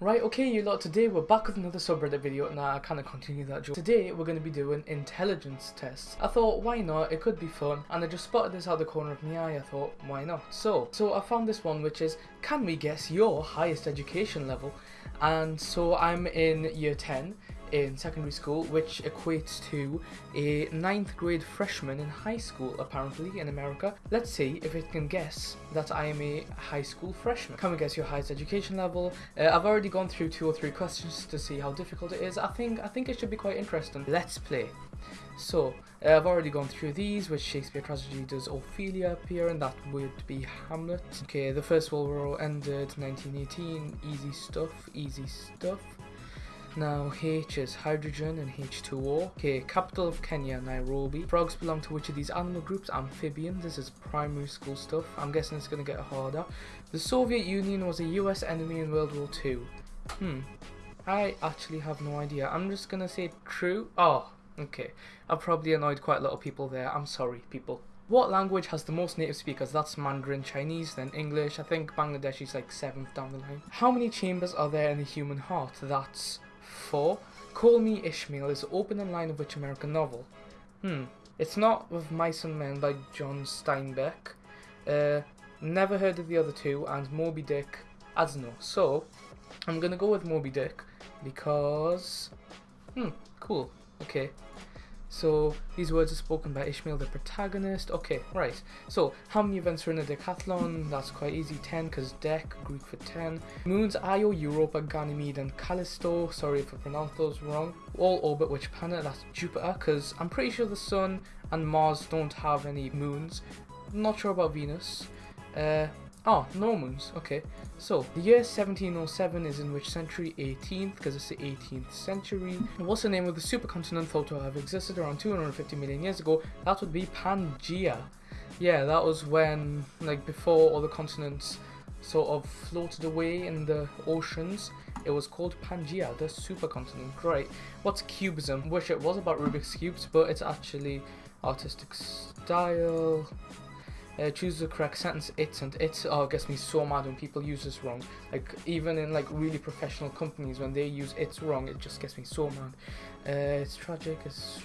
Right, okay, you lot, today we're back with another subreddit video. Now, I kind of continue that joke. Today, we're going to be doing intelligence tests. I thought, why not? It could be fun. And I just spotted this out the corner of my eye. I thought, why not? So, so I found this one, which is, can we guess your highest education level? And so I'm in year 10 in secondary school, which equates to a ninth grade freshman in high school, apparently, in America. Let's see if it can guess that I am a high school freshman. Can we guess your highest education level? Uh, I've already gone through two or three questions to see how difficult it is. I think I think it should be quite interesting. Let's play. So, uh, I've already gone through these, which Shakespeare tragedy does Ophelia appear and that would be Hamlet. Okay, the First World War ended 1918, easy stuff, easy stuff. Now H is hydrogen and H2O. Okay, capital of Kenya, Nairobi. Frogs belong to which of these animal groups? Amphibian. This is primary school stuff. I'm guessing it's going to get harder. The Soviet Union was a US enemy in World War II. Hmm. I actually have no idea. I'm just going to say true. Oh, okay. I've probably annoyed quite a lot of people there. I'm sorry, people. What language has the most native speakers? That's Mandarin, Chinese, then English. I think Bangladesh is like seventh down the line. How many chambers are there in the human heart? That's 4. Call Me Ishmael is the opening line of which American novel? Hmm. It's not with Mice and Men by John Steinbeck. Uh, never heard of the other two, and Moby Dick, I don't know. So, I'm gonna go with Moby Dick because. Hmm, cool. Okay. So these words are spoken by Ishmael, the protagonist. Okay, right. So how many events are in a decathlon? That's quite easy. 10 because dec, Greek for 10. Moons Io, Europa, Ganymede and Callisto. Sorry if I pronounced those wrong. All orbit which planet? That's Jupiter because I'm pretty sure the Sun and Mars don't have any moons. not sure about Venus. Uh, Ah, oh, Normans. Okay. So, the year 1707 is in which century? 18th, because it's the 18th century. And what's the name of the supercontinent thought to have existed around 250 million years ago? That would be Pangaea. Yeah, that was when, like, before all the continents sort of floated away in the oceans. It was called Pangaea, the supercontinent. Great. What's cubism? Wish it was about Rubik's Cubes, but it's actually artistic style. Uh, choose the correct sentence. It's and it's oh, gets me so mad when people use this wrong. Like even in like really professional companies, when they use it's wrong, it just gets me so mad. Uh, it's tragic. It's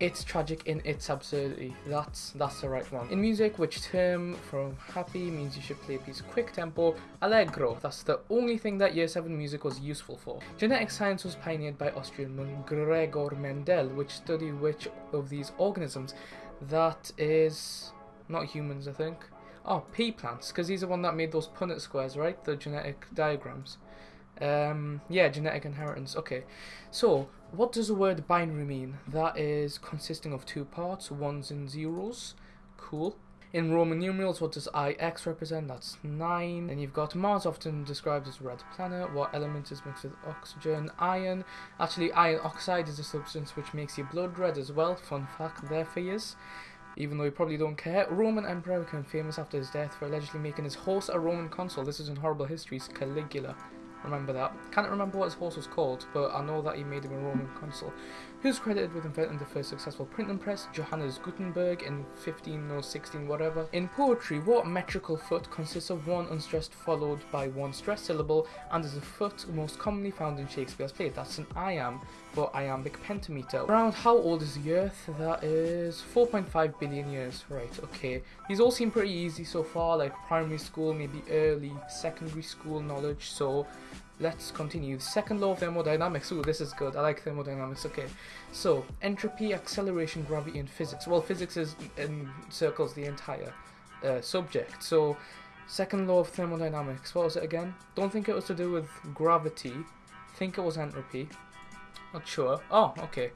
it's tragic in its absurdity. That's that's the right one. In music, which term from happy means you should play a piece quick tempo. Allegro. That's the only thing that year seven music was useful for. Genetic science was pioneered by Austrian Gregor Mendel, which studied which of these organisms. That is not humans, I think. Oh, pea plants, because he's the one that made those Punnett squares, right? The genetic diagrams. Um, yeah, genetic inheritance. Okay, so what does the word binary mean? That is consisting of two parts, ones and zeros. Cool. In Roman numerals, what does IX represent? That's 9. And you've got Mars, often described as red planet. What element is mixed with oxygen? Iron. Actually, iron oxide is a substance which makes your blood red as well. Fun fact there for you even though you probably don't care. Roman emperor became famous after his death for allegedly making his horse a Roman consul. This is in Horrible Histories, Caligula. Remember that. Can't remember what his horse was called, but I know that he made him a Roman consul. Who's credited with inventing the first successful printing press? Johannes Gutenberg in 15 or 16 whatever. In poetry, what metrical foot consists of one unstressed followed by one stressed syllable and is the foot most commonly found in Shakespeare's plays? That's an iamb for iambic pentameter. Around how old is the Earth? That is 4.5 billion years. Right, okay. These all seem pretty easy so far, like primary school, maybe early secondary school knowledge, so let's continue. Second law of thermodynamics. Ooh, this is good. I like thermodynamics. Okay. So, entropy, acceleration, gravity, and physics. Well, physics is encircles the entire uh, subject. So, second law of thermodynamics. What was it again? Don't think it was to do with gravity. Think it was entropy. Not sure. Oh, okay.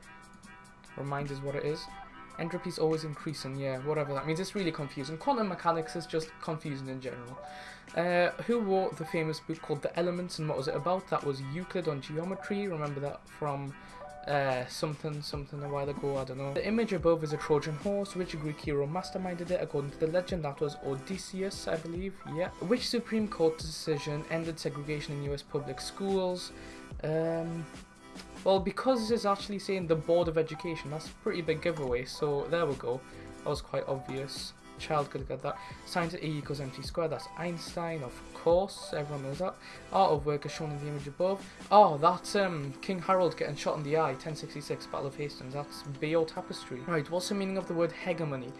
Remind us what it is. Entropy is always increasing, yeah, whatever that means. It's really confusing. Quantum mechanics is just confusing in general. Uh, who wrote the famous book called The Elements and what was it about? That was Euclid on geometry. Remember that from uh, something something a while ago, I don't know. The image above is a Trojan horse. Which Greek hero masterminded it? According to the legend, that was Odysseus, I believe. Yeah. Which Supreme Court decision ended segregation in US public schools? Um, well, because it's actually saying the Board of Education, that's a pretty big giveaway, so there we go. That was quite obvious. child could get that. Science E equals mc squared, that's Einstein, of course, everyone knows that. Art of work is shown in the image above. Oh, that's um, King Harold getting shot in the eye, 1066, Battle of Hastings, that's Bayeux Tapestry. Right, what's the meaning of the word hegemony?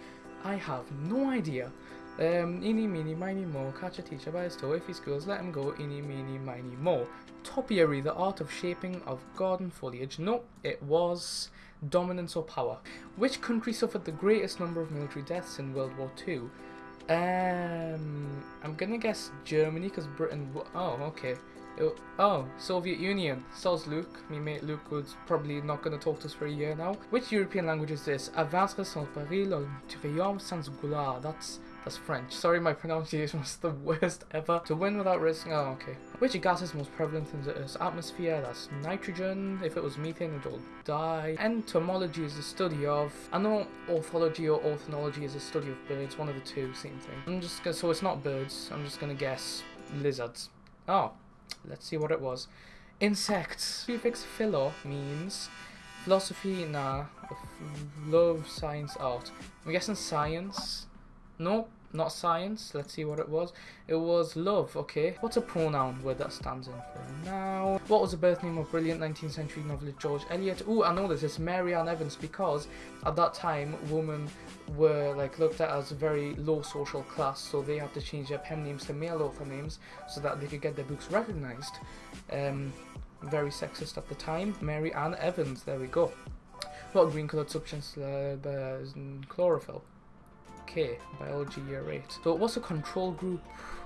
I have no idea. Um, eeny, meeny, miny, mo, catch a teacher by his toe, if he schools, let him go, eeny, meeny, miny, mo. Topiary, the art of shaping of garden foliage. No, it was dominance or power. Which country suffered the greatest number of military deaths in World War II? Um, I'm gonna guess Germany because Britain. Oh, okay. It, oh, Soviet Union. So's Luke. Me mate Luke was probably not gonna talk to us for a year now. Which European language is this? Avance sans péril ou triomphe sans gloire. That's that's French. Sorry, my pronunciation was the worst ever. To win without risking. Oh, okay. Which gas is most prevalent in the Earth's atmosphere? That's nitrogen. If it was methane, it would all die. Entomology is the study of. I know orthology or ornithology is a study of birds. One of the two, same thing. I'm just gonna. So it's not birds. I'm just gonna guess lizards. Oh, let's see what it was. Insects. Prefix philo means philosophy, nah. Love, science, art. I'm guessing science. No, not science. Let's see what it was. It was love, okay. What's a pronoun where that stands in for now? What was the birth name of brilliant 19th century novelist George Eliot? Oh, I know this. It's Mary Ann Evans because at that time, women were like looked at as a very low social class, so they had to change their pen names to male author names so that they could get their books recognized. Um, very sexist at the time. Mary Ann Evans, there we go. What green coloured substance uh, chlorophyll? Okay, biology year 8. So what's a control group?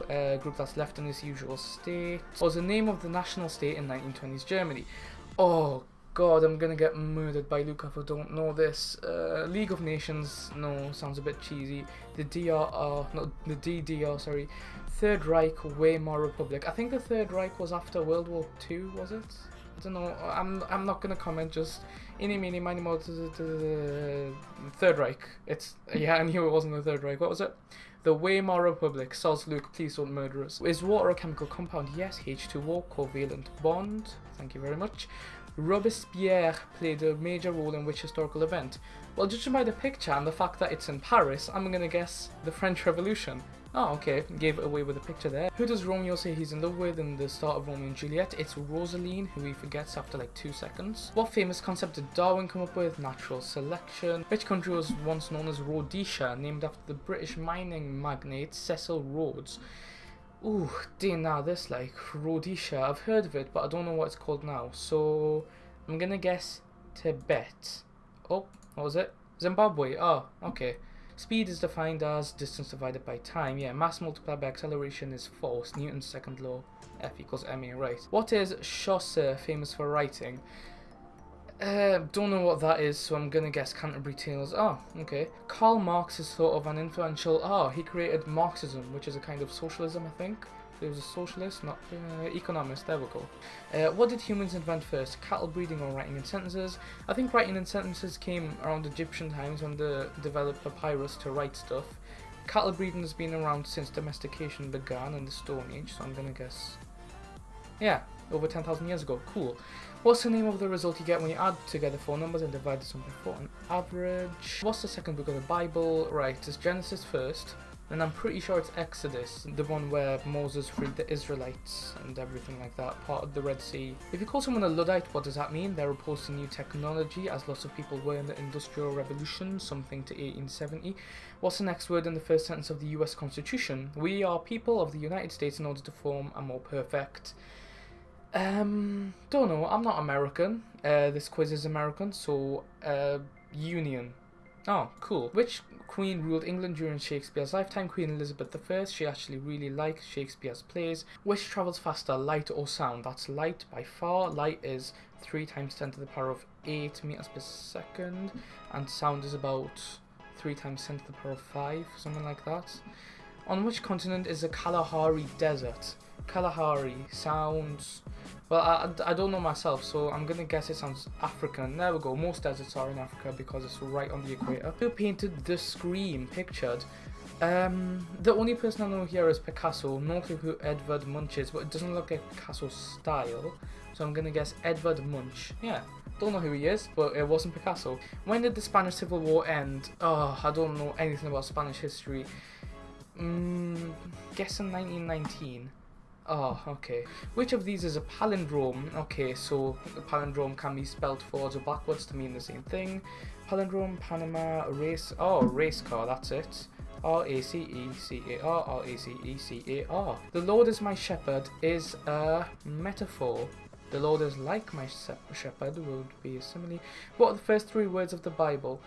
Uh, group that's left in its usual state. What was the name of the national state in 1920s Germany? Oh god, I'm gonna get murdered by Luca if I don't know this. Uh, League of Nations, no, sounds a bit cheesy. The DRR, not the DDR, sorry. Third Reich, Weimar Republic. I think the Third Reich was after World War II, was it? Don't know. I'm I'm not gonna comment. Just any meeny miny the Third Reich. It's yeah. I knew it wasn't the Third Reich. What was it? The Weimar Republic. Luke. Please don't murder us. Is water a chemical compound? Yes. H2O. Covalent bond. Thank you very much. Robespierre played a major role in which historical event? Well, judging by the picture and the fact that it's in Paris, I'm gonna guess the French Revolution. Oh, okay, gave it away with a picture there. Who does Romeo say he's in love with in the start of Romeo and Juliet? It's Rosaline, who he forgets after like two seconds. What famous concept did Darwin come up with? Natural selection. Which country was once known as Rhodesia, named after the British mining magnate Cecil Rhodes? Ooh, dear now this like Rhodesia. I've heard of it, but I don't know what it's called now. So I'm gonna guess Tibet. Oh, what was it? Zimbabwe. Oh, okay. Speed is defined as distance divided by time. Yeah, mass multiplied by acceleration is force. Newton's second law. F equals ma, right. What is Chaucer famous for writing? Uh, don't know what that is, so I'm gonna guess Canterbury Tales. Oh, okay. Karl Marx is sort of an influential. Oh, he created Marxism, which is a kind of socialism, I think. He was a socialist, not uh, economist. There we go. Uh, what did humans invent first? Cattle breeding or writing in sentences? I think writing in sentences came around Egyptian times when they developed papyrus to write stuff. Cattle breeding has been around since domestication began in the Stone Age, so I'm gonna guess. Yeah, over 10,000 years ago. Cool. What's the name of the result you get when you add together four numbers and divide by four? An average. What's the second book of the Bible? Right, it's Genesis first. And I'm pretty sure it's Exodus, the one where Moses freed the Israelites and everything like that, part of the Red Sea. If you call someone a Luddite, what does that mean? They're opposed to new technology, as lots of people were in the Industrial Revolution, something to 1870. What's the next word in the first sentence of the US Constitution? We are people of the United States in order to form a more perfect. Um, don't know, I'm not American. Uh, this quiz is American, so, uh, Union. Oh, cool. Which queen ruled England during Shakespeare's lifetime? Queen Elizabeth I. She actually really liked Shakespeare's plays. Which travels faster, light or sound? That's light by far. Light is 3 times 10 to the power of 8 meters per second. And sound is about 3 times 10 to the power of 5, something like that. On which continent is the Kalahari Desert? Kalahari sounds well, I, I don't know myself, so I'm gonna guess it sounds African. There we go. Most deserts are in Africa because it's right on the equator. Who painted the Scream pictured? Um, the only person I know here is Picasso. No clue who Edvard Munch is, but it doesn't look like Picasso's style. So I'm gonna guess Edvard Munch. Yeah, Don't know who he is, but it wasn't Picasso. When did the Spanish Civil War end? Oh, I don't know anything about Spanish history. Mm, guessing 1919. Oh, okay. Which of these is a palindrome? Okay, so a palindrome can be spelled forwards or backwards to mean the same thing. Palindrome, Panama, race. Oh, race car, that's it. R A C E C A R R A C E C A R. The Lord is my shepherd is a metaphor. The Lord is like my shepherd would be a simile. What are the first three words of the Bible?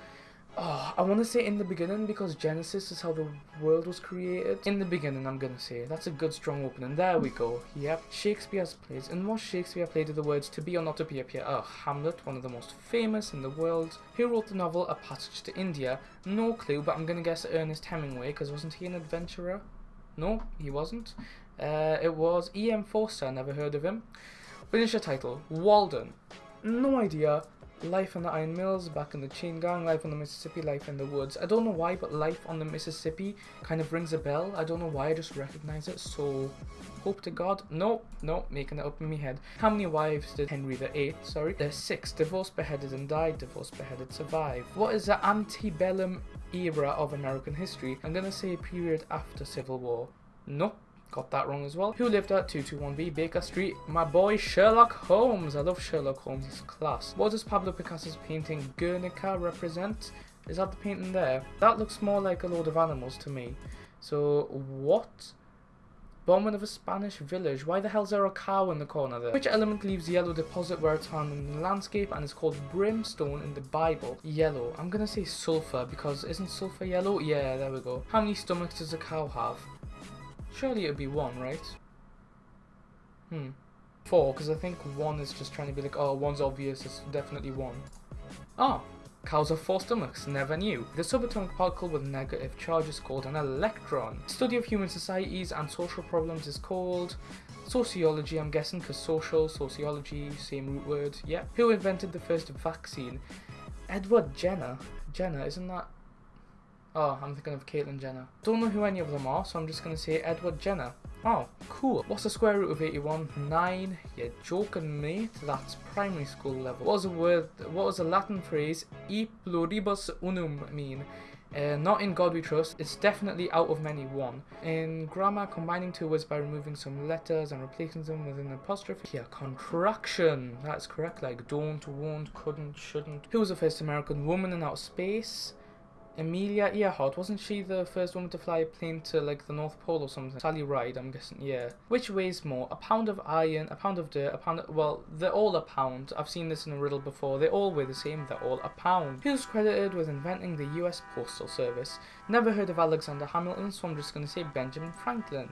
Oh, I want to say in the beginning because Genesis is how the world was created. In the beginning, I'm going to say. That's a good, strong opening. There we go. Yep. Shakespeare's plays. And what Shakespeare played with the words to be or not to be appear? Oh, Hamlet, one of the most famous in the world. Who wrote the novel A Passage to India? No clue, but I'm going to guess Ernest Hemingway because wasn't he an adventurer? No, he wasn't. Uh, it was E.M. Forster. Never heard of him. Finish your title. Walden. No idea. Life on the Iron Mills, back in the Chain Gang, Life on the Mississippi, Life in the Woods. I don't know why, but Life on the Mississippi kind of rings a bell. I don't know why, I just recognize it. So, hope to God. No, no, making it up in my head. How many wives did Henry VIII? Sorry, there's six. Divorced, beheaded, and died. Divorced, beheaded, survived. What is the antebellum era of American history? I'm gonna say a period after Civil War. Nope. Got that wrong as well. Who lived at 221B Baker Street? My boy Sherlock Holmes. I love Sherlock Holmes. He's class. What does Pablo Picasso's painting Guernica represent? Is that the painting there? That looks more like a load of animals to me. So, what? Bombing of a Spanish village. Why the hell is there a cow in the corner there? Which element leaves yellow deposit where it's found in the landscape and is called brimstone in the Bible? Yellow. I'm gonna say sulfur because isn't sulfur yellow? Yeah, there we go. How many stomachs does a cow have? Surely it would be one, right? Hmm. Four, because I think one is just trying to be like, oh, one's obvious, it's definitely one. Ah, cows have four stomachs, never knew. The subatomic particle with negative charge is called an electron. Study of human societies and social problems is called sociology, I'm guessing, because social, sociology, same root word, yeah. Who invented the first vaccine? Edward Jenner. Jenner, isn't that Oh, I'm thinking of Caitlyn Jenner. Don't know who any of them are, so I'm just going to say Edward Jenner. Oh, cool. What's the square root of 81? 9. You're joking, me. That's primary school level. What was the word, what was the Latin phrase e pluribus unum mean? Uh, not in God we trust, it's definitely out of many one. In grammar, combining two words by removing some letters and replacing them with an apostrophe. Yeah, contraction. That's correct, like don't, won't, couldn't, shouldn't. Who was the first American woman in outer space? Amelia Earhart, wasn't she the first woman to fly a plane to like the North Pole or something? Sally Ride, I'm guessing, yeah. Which weighs more? A pound of iron, a pound of dirt, a pound of, well, they're all a pound. I've seen this in a riddle before. They all weigh the same, they're all a pound. Who's credited with inventing the US Postal Service? Never heard of Alexander Hamilton, so I'm just to say Benjamin Franklin.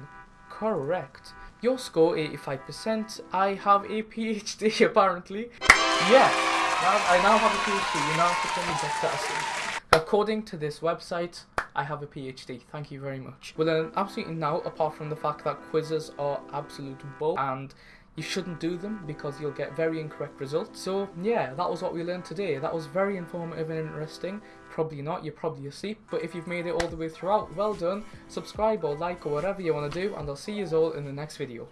Correct. Your score 85%. I have a PhD apparently. Yeah, now, I now have a PhD. You now have to tell me that According to this website, I have a PhD. Thank you very much. Well, then, absolutely now, apart from the fact that quizzes are absolute bull and you shouldn't do them because you'll get very incorrect results. So, yeah, that was what we learned today. That was very informative and interesting. Probably not, you're probably asleep, but if you've made it all the way throughout, well done. Subscribe or like or whatever you want to do, and I'll see you all in the next video.